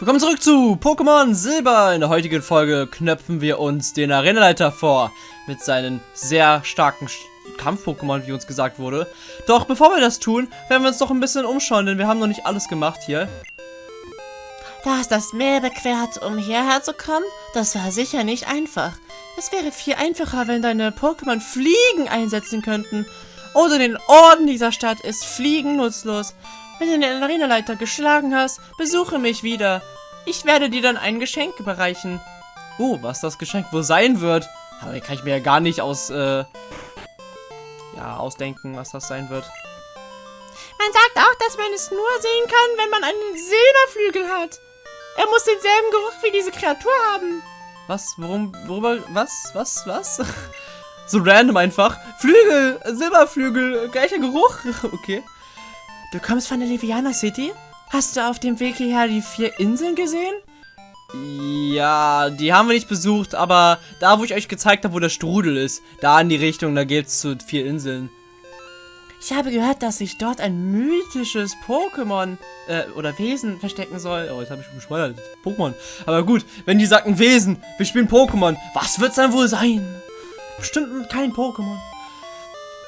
Willkommen zurück zu Pokémon Silber. In der heutigen Folge knöpfen wir uns den Arenaleiter vor. Mit seinen sehr starken Kampf-Pokémon, wie uns gesagt wurde. Doch bevor wir das tun, werden wir uns doch ein bisschen umschauen, denn wir haben noch nicht alles gemacht hier. Du hast das Meer bequert, um hierher zu kommen? Das war sicher nicht einfach. Es wäre viel einfacher, wenn deine Pokémon Fliegen einsetzen könnten. Oder den Orden dieser Stadt ist Fliegen nutzlos. Wenn du den Arenaleiter geschlagen hast, besuche mich wieder. Ich werde dir dann ein Geschenk überreichen. Oh, was das Geschenk wohl sein wird. Aber kann ich mir ja gar nicht aus, äh, ja, ausdenken, was das sein wird. Man sagt auch, dass man es nur sehen kann, wenn man einen Silberflügel hat. Er muss denselben Geruch wie diese Kreatur haben. Was? Worum? Worüber? Was? Was? Was? so random einfach. Flügel! Silberflügel! Gleicher Geruch! okay. Du kommst von der Liviana City? Hast du auf dem Weg hierher die vier Inseln gesehen? Ja, die haben wir nicht besucht, aber da, wo ich euch gezeigt habe, wo der Strudel ist, da in die Richtung, da geht's zu vier Inseln. Ich habe gehört, dass sich dort ein mythisches Pokémon äh, oder Wesen verstecken soll. Oh, jetzt habe ich schon bescheuert. Pokémon. Aber gut, wenn die sagten Wesen, wir spielen Pokémon, was wird's dann wohl sein? Bestimmt kein Pokémon.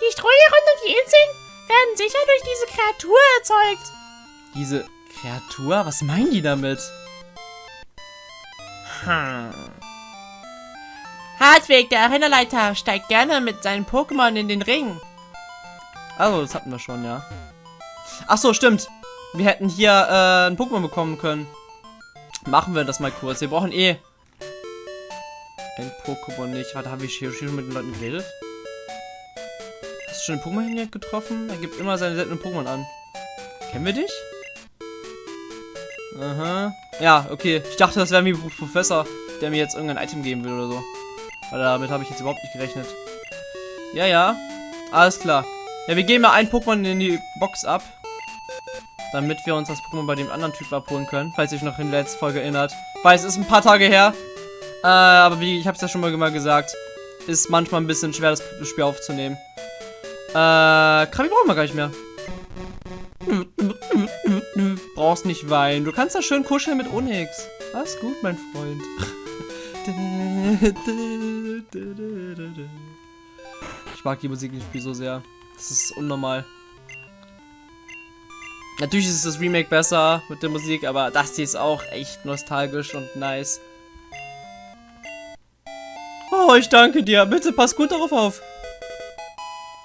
Die Strudel rund um die Inseln werden sicher durch diese Kreatur erzeugt. Diese Kreatur? Was meinen die damit? Hm. Hartweg, der Arenaleiter, steigt gerne mit seinen Pokémon in den Ring. Also, das hatten wir schon, ja. Ach so, stimmt. Wir hätten hier äh, ein Pokémon bekommen können. Machen wir das mal kurz. Wir brauchen eh ein Pokémon nicht. Warte, haben wir hier schon mit den Leuten geredet? Du schon den Pokémon getroffen? Er gibt immer seine seltenen Pokémon an. Kennen wir dich? Aha. Ja, okay. Ich dachte, das wäre ein Professor, der mir jetzt irgendein Item geben will oder so. Weil damit habe ich jetzt überhaupt nicht gerechnet. Ja, ja. Alles klar. Ja, wir gehen mal ein Pokémon in die Box ab. Damit wir uns das Pokémon bei dem anderen Typ abholen können. Falls ihr euch noch in der letzten Folge erinnert. Weil es ist ein paar Tage her. Äh, aber wie ich habe es ja schon mal gesagt. Ist manchmal ein bisschen schwer, das Spiel aufzunehmen. Äh, Krabi brauchen wir gar nicht mehr. Brauchst nicht weinen. Du kannst da schön kuscheln mit Onyx. Alles gut, mein Freund. Ich mag die Musik Spiel so sehr. Das ist unnormal. Natürlich ist das Remake besser mit der Musik, aber das hier ist auch echt nostalgisch und nice. Oh, ich danke dir. Bitte pass gut darauf auf.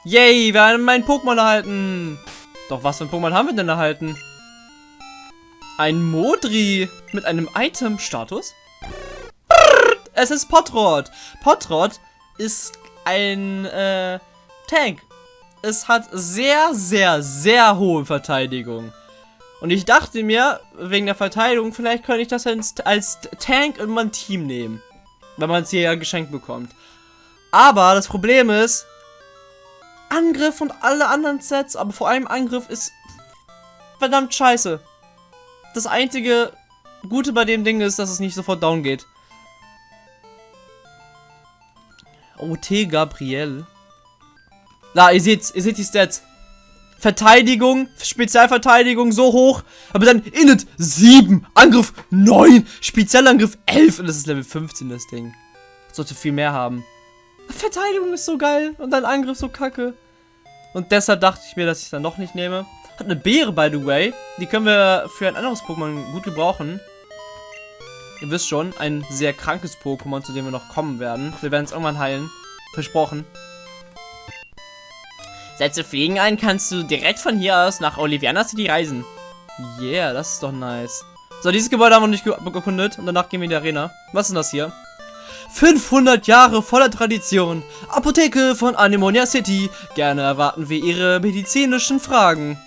Yay, wir haben mein Pokémon erhalten. Doch was für ein Pokémon haben wir denn erhalten? Ein Modri mit einem Item-Status? Es ist Potrod. Potrod ist ein äh, Tank. Es hat sehr, sehr, sehr hohe Verteidigung. Und ich dachte mir, wegen der Verteidigung, vielleicht könnte ich das als, als Tank in mein Team nehmen. Wenn man es hier ja geschenkt bekommt. Aber das Problem ist, Angriff und alle anderen Sets, aber vor allem Angriff ist verdammt scheiße. Das einzige Gute bei dem Ding ist, dass es nicht sofort down geht. OT Gabriel. Da, ihr seht, ihr seht die Stats. Verteidigung, Spezialverteidigung so hoch, aber dann Init 7, Angriff 9, Spezialangriff 11 und das ist Level 15 das Ding. Sollte viel mehr haben. Verteidigung ist so geil und dann Angriff so kacke. Und deshalb dachte ich mir, dass ich es dann noch nicht nehme. Hat eine Beere, by the way. Die können wir für ein anderes Pokémon gut gebrauchen. Ihr wisst schon, ein sehr krankes Pokémon, zu dem wir noch kommen werden. Wir werden es irgendwann heilen. Versprochen. Setze Fliegen ein, kannst du direkt von hier aus nach Oliviana City reisen. Yeah, das ist doch nice. So, dieses Gebäude haben wir nicht gekundet und danach gehen wir in die Arena. Was ist denn das hier? 500 Jahre voller Tradition. Apotheke von Anemonia City. Gerne erwarten wir Ihre medizinischen Fragen.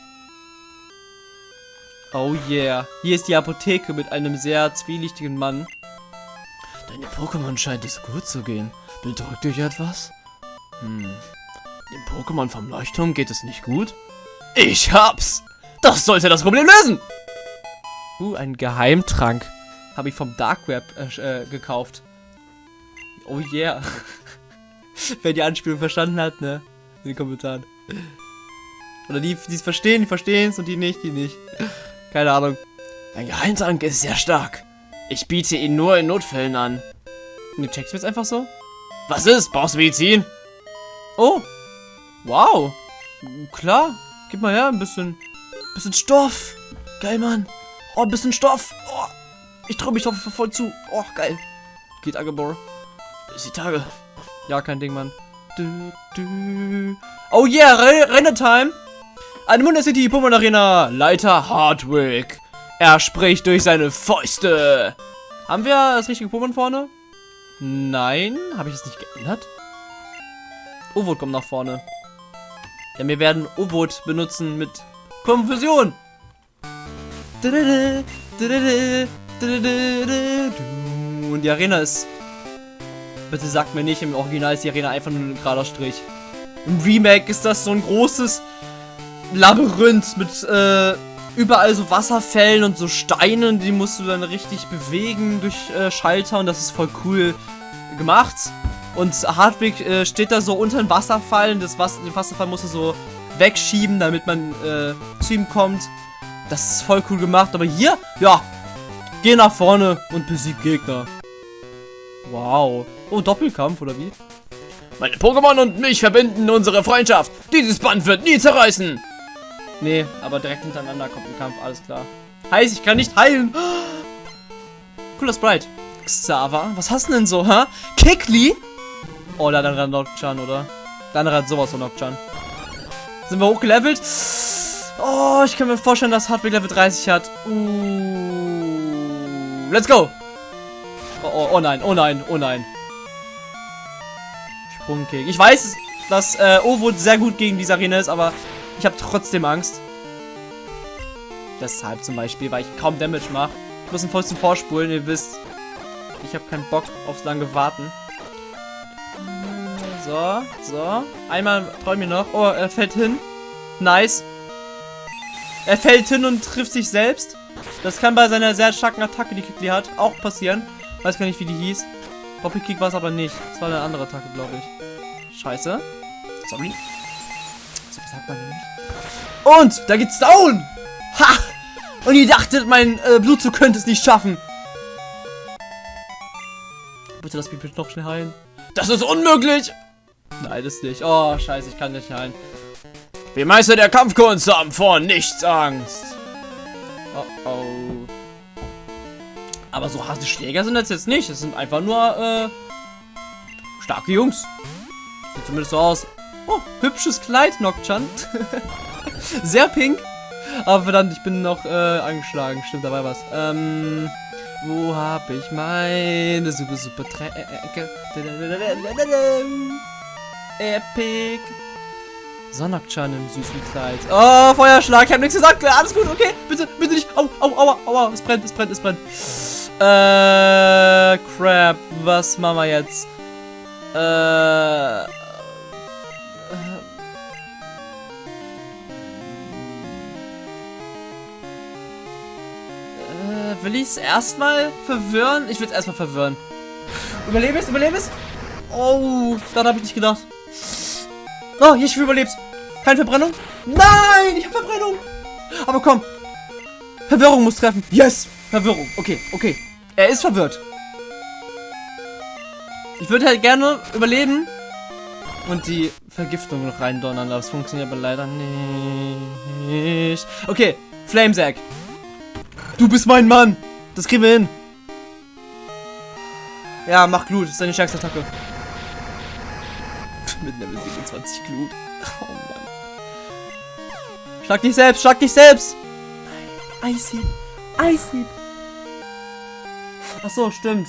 Oh yeah. Hier ist die Apotheke mit einem sehr zwielichtigen Mann. Deine Pokémon scheint es gut zu gehen. Bedrückt dich etwas? Hm. Dem Pokémon vom Leuchtturm geht es nicht gut? Ich hab's! Das sollte das Problem lösen! Uh, ein Geheimtrank. Habe ich vom Dark Web äh, äh, gekauft. Oh yeah. Wer die Anspielung verstanden hat, ne? In den Kommentaren. Oder die, die es verstehen, die verstehen es und die nicht, die nicht. Keine Ahnung. Dein Geheimtrank ist sehr stark. Ich biete ihn nur in Notfällen an. Und du checkst jetzt einfach so? Was ist? Brauchst du Medizin? Oh. Wow. Klar. Gib mal her, ein bisschen. Bisschen Stoff. Geil, Mann. Oh, ein bisschen Stoff. Oh. Ich traue mich drauf voll zu. Oh, geil. Geht Agebor. Bis die Tage. Ja, kein Ding, Mann. Du, du. Oh yeah, Re Renner-Time. Eine Munder City Pokémon Arena. Leiter Hardwick. Er spricht durch seine Fäuste. Haben wir das richtige Pokémon vorne? Nein. Habe ich es nicht geändert? Ovot kommt nach vorne. Denn wir werden Ovot benutzen mit Konfusion. Und die Arena ist... Bitte sagt mir nicht, im Original ist die Arena einfach nur ein gerader Strich. Im Remake ist das so ein großes Labyrinth mit äh, überall so Wasserfällen und so Steinen, die musst du dann richtig bewegen durch äh, Schalter und das ist voll cool gemacht. Und Hardwick äh, steht da so unter dem Wasserfall und das Wasser, den Wasserfall musst du so wegschieben, damit man äh, zu ihm kommt. Das ist voll cool gemacht, aber hier, ja, geh nach vorne und besieg Gegner. Wow. Oh, Doppelkampf, oder wie? Meine Pokémon und mich verbinden unsere Freundschaft. Dieses Band wird nie zerreißen. Nee, aber direkt hintereinander kommt ein Kampf, alles klar. Heißt, ich kann nicht heilen. Cooler Sprite. Xava, was hast du denn so, hä? Kikli? Oh, andere hat Nocturne, oder? Der andere hat sowas von Nocturne. Sind wir hochgelevelt? Oh, ich kann mir vorstellen, dass Hardware Level 30 hat. Uh, let's go! Oh, oh, nein, oh nein, oh nein. Sprungkick. Ich weiß, dass äh, Ovo sehr gut gegen diese Arena ist, aber ich habe trotzdem Angst. Deshalb zum Beispiel, weil ich kaum Damage mache. Ich muss ein Fäustchen vorspulen, ihr wisst. Ich habe keinen Bock aufs lange Warten. So, so. Einmal träume mir noch. Oh, er fällt hin. Nice. Er fällt hin und trifft sich selbst. Das kann bei seiner sehr starken Attacke, die Kikli hat, auch passieren. Weiß gar nicht, wie die hieß. Doppelkick war es aber nicht. Das war eine andere Attacke, glaube ich. Scheiße. Sorry. So sagt man nicht. Und, da geht's down! Ha! Und ihr dachtet, mein äh, Blutzug könnte es nicht schaffen. Bitte lass mich bitte noch schnell heilen. Das ist unmöglich! Nein, das nicht. Oh, scheiße, ich kann nicht heilen. Wir Meister der Kampfkunst haben vor nichts Angst. Oh, oh. Aber so harte Schläger sind das jetzt nicht. Es sind einfach nur, äh, starke Jungs. Sieht zumindest so aus. Oh, hübsches Kleid, Nocturne. Sehr pink. Aber verdammt, ich bin noch, äh, angeschlagen. Stimmt, dabei was. Ähm, wo habe ich meine super, super Tränke? Epic. Sonnakchan im süßen Kleid. Oh, Feuerschlag. Ich habe nichts gesagt. Alles gut, okay. Bitte, bitte nicht. Au, au, aua, aua. Es brennt, es brennt, es brennt. Äh, crap. Was machen wir jetzt? Äh. Äh, will ich es erstmal verwirren? Ich will es erstmal verwirren. Überlebe es, überlebe es. Oh, daran habe ich nicht gedacht. Oh, ich überlebst. Keine Verbrennung? Nein, ich habe Verbrennung. Aber komm. Verwirrung muss treffen. Yes. Verwirrung. Okay, okay. Er ist verwirrt. Ich würde halt gerne überleben und die Vergiftung noch reindonnern. Das funktioniert aber leider nicht. Okay, Flamesack. Du bist mein Mann. Das kriegen wir hin. Ja, mach Glut. Das ist deine stärkste Attacke mit Level 27 Glut. Oh Mann. Schlag dich selbst, schlag dich selbst! Eishieb, Eishieb. Ach so, stimmt.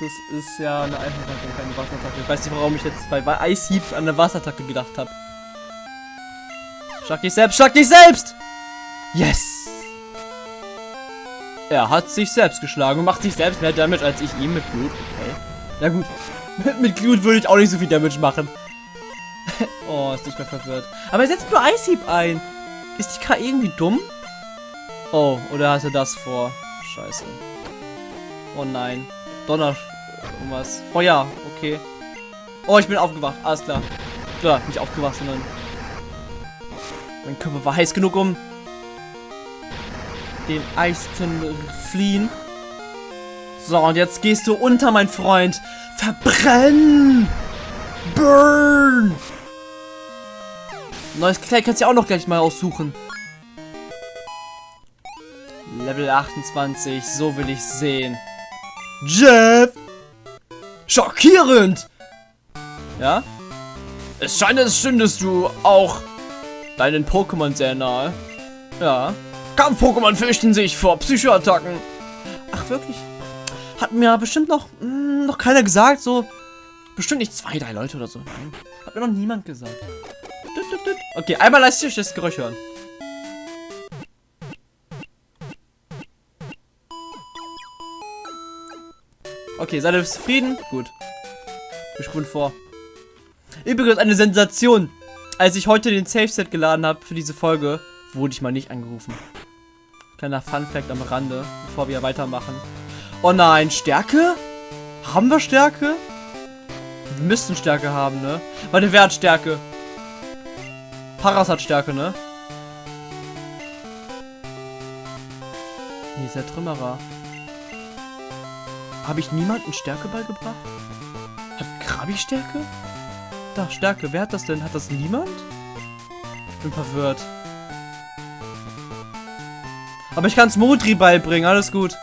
Das ist ja eine Eisattacke keine Wasserattacke. Ich weiß nicht, warum ich jetzt bei Eishieb an eine Wasserattacke gedacht habe. Schlag dich selbst, schlag dich selbst! Yes! Er hat sich selbst geschlagen und macht sich selbst mehr Damage als ich ihm mit Blut. Okay. Na gut. mit Glut würde ich auch nicht so viel Damage machen. oh, ist nicht mehr verwirrt. Aber er setzt nur Eishieb ein. Ist die K irgendwie dumm? Oh, oder hat er das vor? Scheiße. Oh nein. Donner... Irgendwas. Oh ja, okay. Oh, ich bin aufgewacht. Alles klar. Ja, nicht aufgewacht, sondern... Mein Körper war heiß genug, um... dem Eisten fliehen. So, und jetzt gehst du unter, mein Freund. Verbrennen! Burn! Neues Kleid kannst du auch noch gleich mal aussuchen. Level 28, so will ich sehen. Jeff! Schockierend! Ja? Es scheint, als stündest du auch deinen Pokémon sehr nahe. Ja. Kampf-Pokémon fürchten sich vor Psychoattacken. Ach, wirklich? Hat mir bestimmt noch, mh, hm, noch keiner gesagt, so. Bestimmt nicht zwei, drei Leute oder so. Nein. Hat mir noch niemand gesagt. Okay, einmal lass ich das Geräusch hören. Okay, seid ihr zufrieden? Gut. Wir spulen vor. Übrigens eine Sensation. Als ich heute den Safe Set geladen habe für diese Folge, wurde ich mal nicht angerufen. Kleiner Fun Fact am Rande, bevor wir weitermachen. Oh nein, Stärke? Haben wir Stärke? Wir müssten Stärke haben, ne? Warte, wer hat Stärke? Paras hat Stärke, ne? Nee, ist der Trümmerer. Habe ich niemanden Stärke beigebracht? Hat Krabi Stärke? Da, Stärke. Wer hat das denn? Hat das niemand? Ich bin verwirrt. Aber ich kann es Modri beibringen. Alles gut.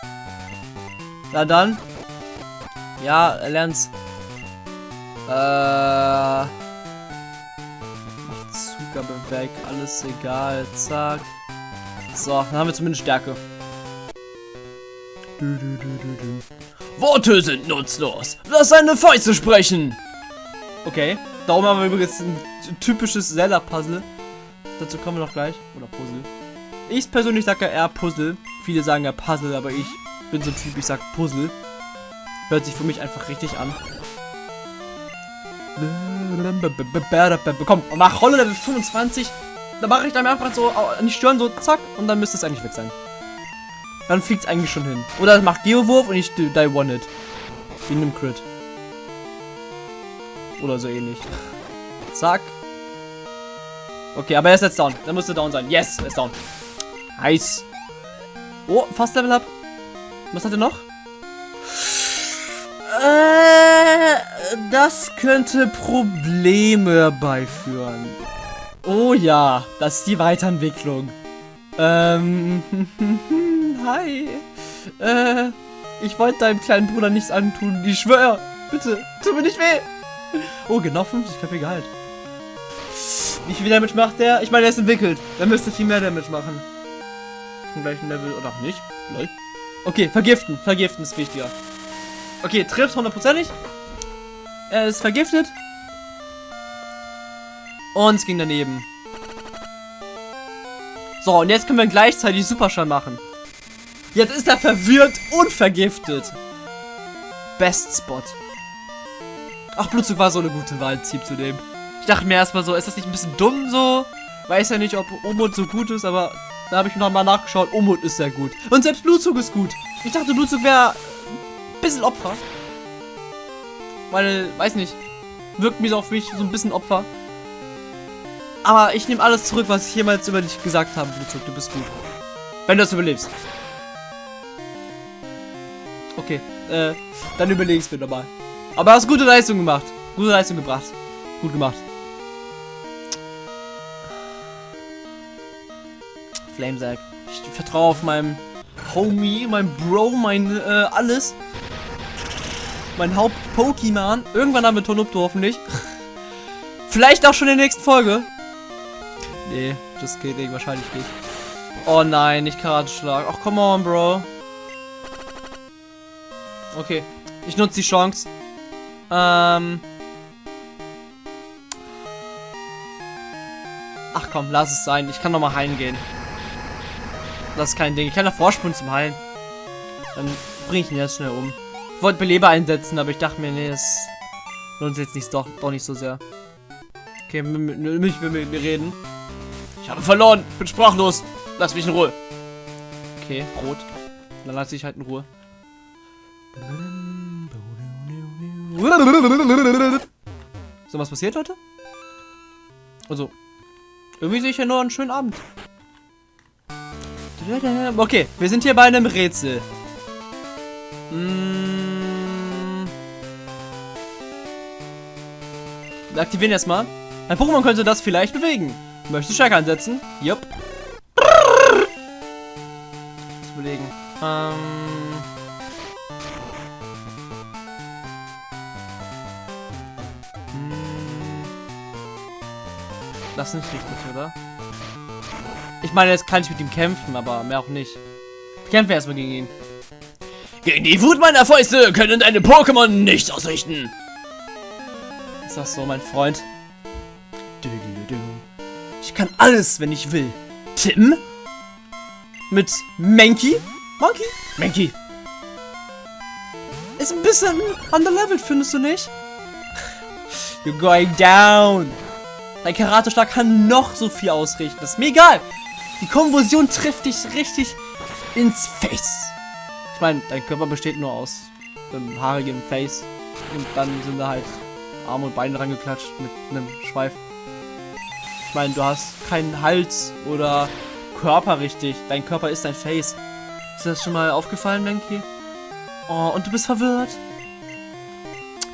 Na dann. Ja, er lernt's. Äh. Macht Zugabe weg. Alles egal. Zack. So, dann haben wir zumindest Stärke. Du, du, du, Worte sind nutzlos. Lass seine Fäuste sprechen. Okay. Darum haben wir übrigens ein typisches Zelda-Puzzle. Dazu kommen wir noch gleich. Oder Puzzle. Ich persönlich sage ja eher Puzzle. Viele sagen ja Puzzle, aber ich bin so ein Typ, ich sag Puzzle. Hört sich für mich einfach richtig an. Komm, mach Rolle Level 25. Da mache ich dann einfach so an die Stirn so zack und dann müsste es eigentlich weg sein. Dann fliegt es eigentlich schon hin. Oder es macht Geowurf und ich die One-Hit. Wie in einem Crit. Oder so ähnlich. Zack. Okay, aber er ist jetzt down. Dann müsste down sein. Yes, er ist down. Nice. Oh, fast Level Up. Was hat er noch? Äh, das könnte Probleme herbeiführen. Oh ja, das ist die Weiterentwicklung. Ähm, hi. Äh, ich wollte deinem kleinen Bruder nichts antun. Ich schwöre. Bitte, tu mir nicht weh. Oh, genau 50 KP Gehalt. Wie viel Damage macht der? Ich meine, er ist entwickelt. Der müsste viel mehr Damage machen. Zum gleichen Level oder auch nicht. Lol. Okay, vergiften. Vergiften ist wichtiger. Okay, trifft hundertprozentig. Er ist vergiftet. Und es ging daneben. So, und jetzt können wir gleichzeitig Superschall machen. Jetzt ist er verwirrt und vergiftet. Best Spot. Ach, Blutzug war so eine gute Wahl, Zieb zu nehmen. Ich dachte mir erstmal so, ist das nicht ein bisschen dumm so? Weiß ja nicht, ob Umut so gut ist, aber da habe ich noch mal nachgeschaut. Umut ist sehr gut. Und selbst Blutzug ist gut. Ich dachte, Blutzug wäre ein bisschen Opfer. Weil, weiß nicht, wirkt mir so auf mich so ein bisschen Opfer. Aber ich nehme alles zurück, was ich jemals über dich gesagt habe, Blutzug. Du bist gut. Wenn du das überlebst. Äh, dann überlegst du nochmal. Aber hast gute Leistung gemacht. Gute Leistung gebracht. Gut gemacht. Flamesack. Ich vertraue auf meinem Homie, mein Bro, mein äh, alles. Mein Haupt-Pokémon. Irgendwann haben wir Tonupto hoffentlich. Vielleicht auch schon in der nächsten Folge. Nee, das geht nicht, wahrscheinlich nicht. Oh nein, nicht Karateschlag. Ach, come on, Bro. Okay, ich nutze die Chance. Ähm. Ach komm, lass es sein. Ich kann noch mal heilen gehen. Das ist kein Ding. Ich kann noch vorspulen zum Heilen. Dann bringe ich ihn jetzt schnell um. Ich wollte Beleber einsetzen, aber ich dachte mir, nee, das lohnt sich jetzt nicht, doch, doch nicht so sehr. Okay, mich mit mir reden. Ich habe verloren. Bin sprachlos. Lass mich in Ruhe. Okay, rot. Dann lasse ich halt in Ruhe. So, was passiert, Leute? Also, irgendwie sehe ich ja nur einen schönen Abend. Okay, wir sind hier bei einem Rätsel. Mm. Wir aktivieren erstmal. Ein Pokémon könnte das vielleicht bewegen. Möchtest du Stärke einsetzen? Jupp. Das überlegen. Ähm. Das ist nicht richtig, oder? Ich meine, jetzt kann ich mit ihm kämpfen, aber mehr auch nicht. Ich kämpfe erstmal gegen ihn. Gegen die Wut meiner Fäuste können deine Pokémon nichts ausrichten. Ist das so, mein Freund? Ich kann alles, wenn ich will. Tim? Mit Mankey? Monkey? Mankey. Ist ein bisschen underleveled, findest du nicht? You're going down. Dein Karate-Schlag kann noch so viel ausrichten. Das ist mir egal. Die Konvulsion trifft dich richtig ins Face. Ich meine, dein Körper besteht nur aus einem haarigen Face. Und dann sind da halt Arme und Beine rangeklatscht mit einem Schweif. Ich meine, du hast keinen Hals oder Körper richtig. Dein Körper ist dein Face. Ist das schon mal aufgefallen, Menki? Oh, und du bist verwirrt.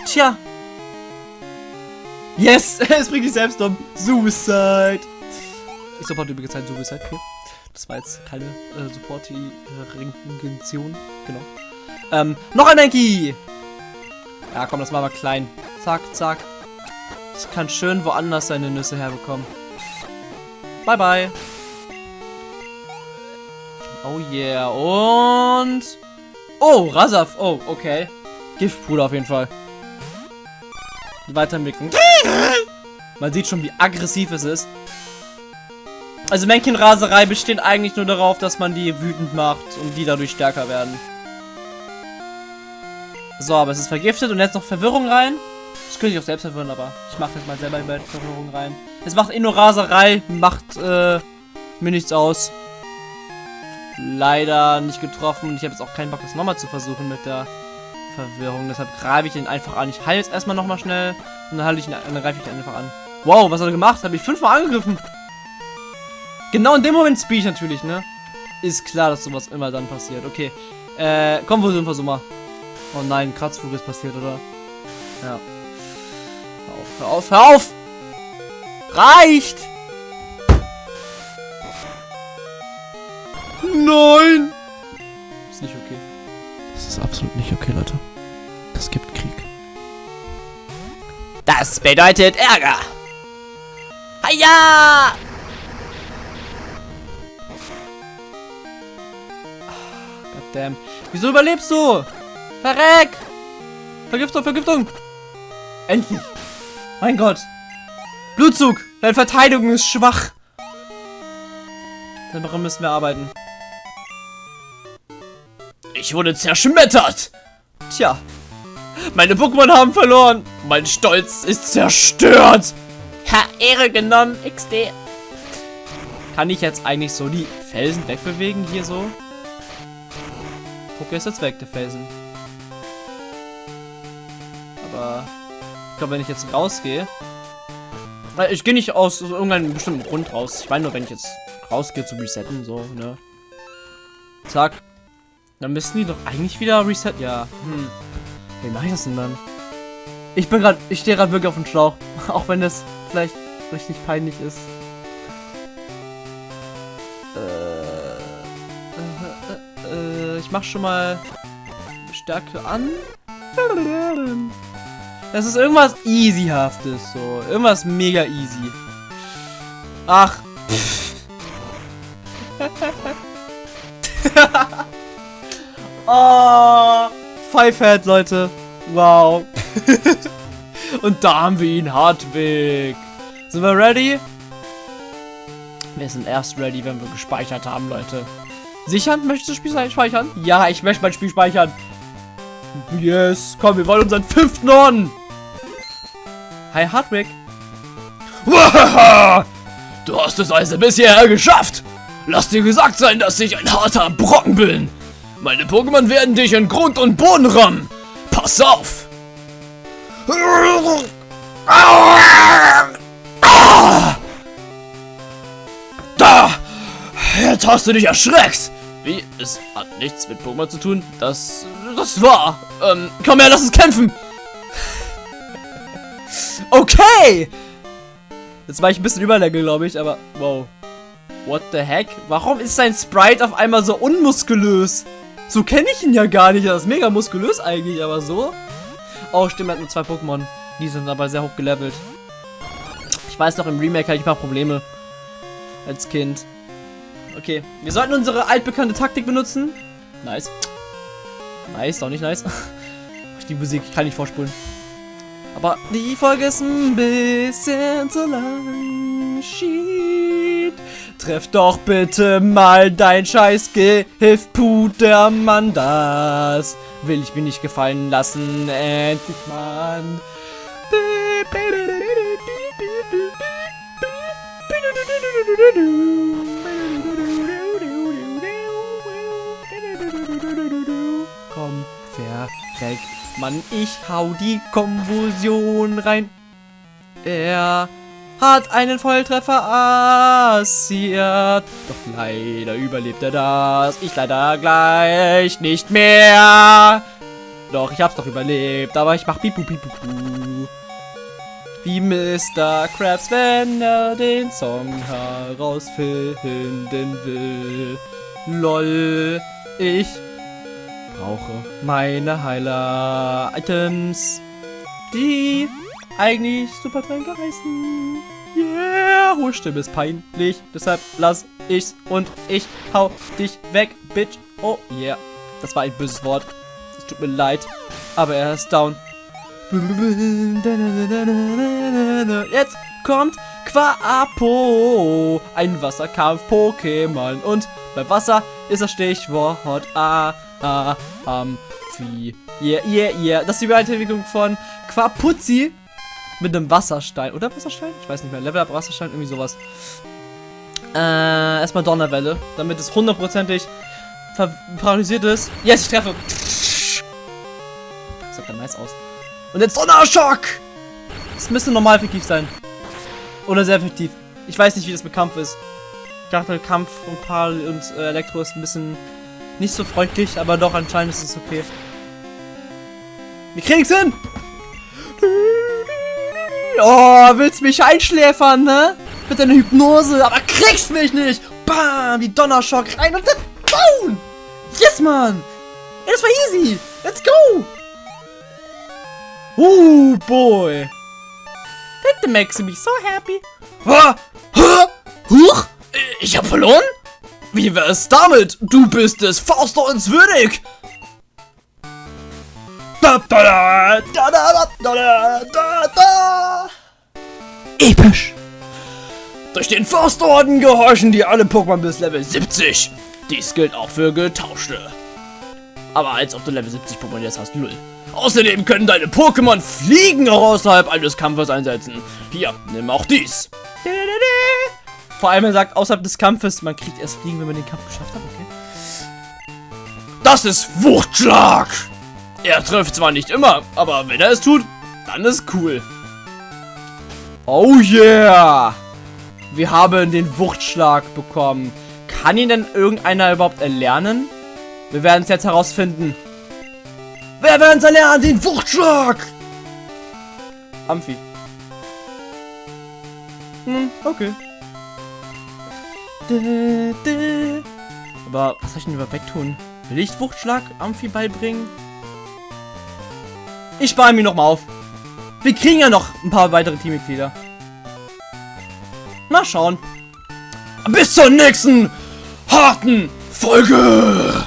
Tja. Yes! es bringt dich selbst um. Suicide. Ich supporte übrigens ein Suicide hier. Das war jetzt keine äh, Support-Regention. Genau. Ähm, noch ein Menki! Ja, komm, das machen wir klein. Zack, zack. Das kann schön woanders seine Nüsse herbekommen. Bye, bye. Oh yeah. Und... Oh, Rasaf. Oh, okay. Giftpuder auf jeden Fall. Weiterentwickeln. Man sieht schon, wie aggressiv es ist. Also Männchen-Raserei besteht eigentlich nur darauf, dass man die wütend macht und die dadurch stärker werden. So, aber es ist vergiftet und jetzt noch Verwirrung rein. Das könnte ich auch selbst verwirren, aber ich mache jetzt mal selber über Verwirrung rein. Es macht eh nur Raserei, macht äh, mir nichts aus. Leider nicht getroffen ich habe jetzt auch keinen Bock, das nochmal zu versuchen mit der Verwirrung. Deshalb greife ich ihn einfach an. Ich heile jetzt erstmal nochmal schnell und dann, ich ihn, dann greife ich ihn einfach an. Wow, was hat er gemacht? Habe ich fünfmal angegriffen. Genau in dem Moment Speech natürlich, ne? Ist klar, dass sowas immer dann passiert. Okay. Äh, komm, wo sind wir so mal? Oh nein, Kratzflug ist passiert, oder? Ja. Hör auf, hör auf, hör auf! Reicht! Nein! Ist nicht okay. Das ist absolut nicht okay, Leute. Das gibt Krieg. Das bedeutet Ärger. Hiya! Goddamm. Wieso überlebst du? Verreck! Vergiftung, Vergiftung! Endlich! Mein Gott! Blutzug! Deine Verteidigung ist schwach! Daran müssen wir arbeiten. Ich wurde zerschmettert! Tja. Meine Pokémon haben verloren! Mein Stolz ist zerstört! Ha, Ehre genommen, XD. Kann ich jetzt eigentlich so die Felsen wegbewegen hier so? Guck, ist jetzt weg, der Felsen. Aber ich glaube, wenn ich jetzt rausgehe. Ich gehe nicht aus irgendeinem bestimmten Grund raus. Ich meine nur, wenn ich jetzt rausgehe zu resetten, so, ne? Zack. Dann müssen die doch eigentlich wieder reset. Ja, hm. Wie mache ich das denn dann? Ich bin gerade, ich stehe gerade wirklich auf dem Schlauch. Auch wenn das vielleicht richtig peinlich ist. Äh, äh, äh, ich mach schon mal Stärke an. Das ist irgendwas easyhaftes, so. Irgendwas mega easy. Ach. Oh. Five Head, Leute. Wow. Und da haben wir ihn, Hartwig. Sind wir ready? Wir sind erst ready, wenn wir gespeichert haben, Leute. Sichern? Möchtest du das Spiel speichern? Ja, ich möchte mein Spiel speichern. Yes, komm, wir wollen unseren fünften Orden. Hi, Hartwig. Du hast es also bisher geschafft. Lass dir gesagt sein, dass ich ein harter Brocken bin. Meine Pokémon werden dich in Grund und Boden rammen. Pass auf. Da. Jetzt hast du dich erschreckt! Wie? Es hat nichts mit Pokémon zu tun. Das. Das war. Ähm, komm her, lass uns kämpfen! Okay! Jetzt war ich ein bisschen überlevel, glaube ich, aber wow. What the heck? Warum ist sein Sprite auf einmal so unmuskulös? So kenne ich ihn ja gar nicht. Er ist mega muskulös eigentlich, aber so. Oh, stimmt, er hat nur zwei Pokémon. Die sind aber sehr hoch gelevelt. Ich weiß noch, im Remake hatte ich mal Probleme. Als Kind. Okay, wir sollten unsere altbekannte Taktik benutzen. Nice. Nice, doch nicht nice. Die Musik, ich kann nicht vorspulen. Aber die Folge ist ein bisschen zu lang. Shit. Treff doch bitte mal dein scheiß Gehilf Pudermann. Das will ich mir nicht gefallen lassen. Endlich, Mann. Komm, verreck. Mann, ich hau die Konvulsion rein. Er hat einen Volltreffer assiert. Doch leider überlebt er das. Ich leider gleich nicht mehr. Doch, ich hab's doch überlebt, aber ich mach pipu pipu. Wie Mr. Krabs, wenn er den Song herausfinden will. LOL, ich brauche meine Heiler-Items, die eigentlich super Tränke heißen. Hohe Stimme ist peinlich, deshalb lass ich's und ich hau dich weg, Bitch. Oh yeah, das war ein böses Wort. Es tut mir leid, aber er ist down. Jetzt kommt Quapo, ein Wasserkampf-Pokémon. Und beim Wasser ist das Stichwort A, A, Amphi. Yeah, yeah, yeah. Das ist die Weiterentwicklung von Quapuzzi mit einem Wasserstein. Oder Wasserstein? Ich weiß nicht mehr. Level Up Wasserstein, irgendwie sowas. Äh, erstmal Donnerwelle, damit es hundertprozentig paralysiert ist. Yes, ich treffe. Das sieht ja nice aus. Und jetzt Donnerschock! Das müsste normal effektiv sein. Oder sehr effektiv. Ich weiß nicht, wie das mit Kampf ist. Ich dachte, Kampf und Pal und äh, Elektro ist ein bisschen nicht so freundlich, aber doch, anscheinend ist es okay. Wir kriegen's hin! Oh, willst mich einschläfern, ne? Mit deiner Hypnose, aber kriegst mich nicht! Bam! Die Donnerschock rein und dann down! Yes, Mann! Das war easy! Let's go! Uh, boy! That makes me so happy. Ha! Ha! Huch! Ich hab verloren? Wie wär's damit? Du bist des Faustdorns würdig! Episch! Durch den Forstorden gehorchen dir alle Pokémon bis Level 70. Dies gilt auch für getauschte. Aber als ob du Level 70 Pokémon jetzt hast, null. Außerdem können deine Pokémon Fliegen auch außerhalb eines Kampfes einsetzen. Hier, nimm auch dies. Vor allem er sagt, außerhalb des Kampfes, man kriegt erst Fliegen, wenn man den Kampf geschafft hat, okay. Das ist Wuchtschlag. Er trifft zwar nicht immer, aber wenn er es tut, dann ist cool. Oh yeah! Wir haben den Wuchtschlag bekommen. Kann ihn denn irgendeiner überhaupt erlernen? Wir werden es jetzt herausfinden. Wer werden es erlernen? Den Wuchtschlag! Amphi. Hm, okay. Aber was soll ich denn über wegtun? Will ich Wuchtschlag Amphi beibringen? Ich spare mir noch mal auf. Wir kriegen ja noch ein paar weitere Teammitglieder. Mal schauen. Bis zur nächsten harten Folge!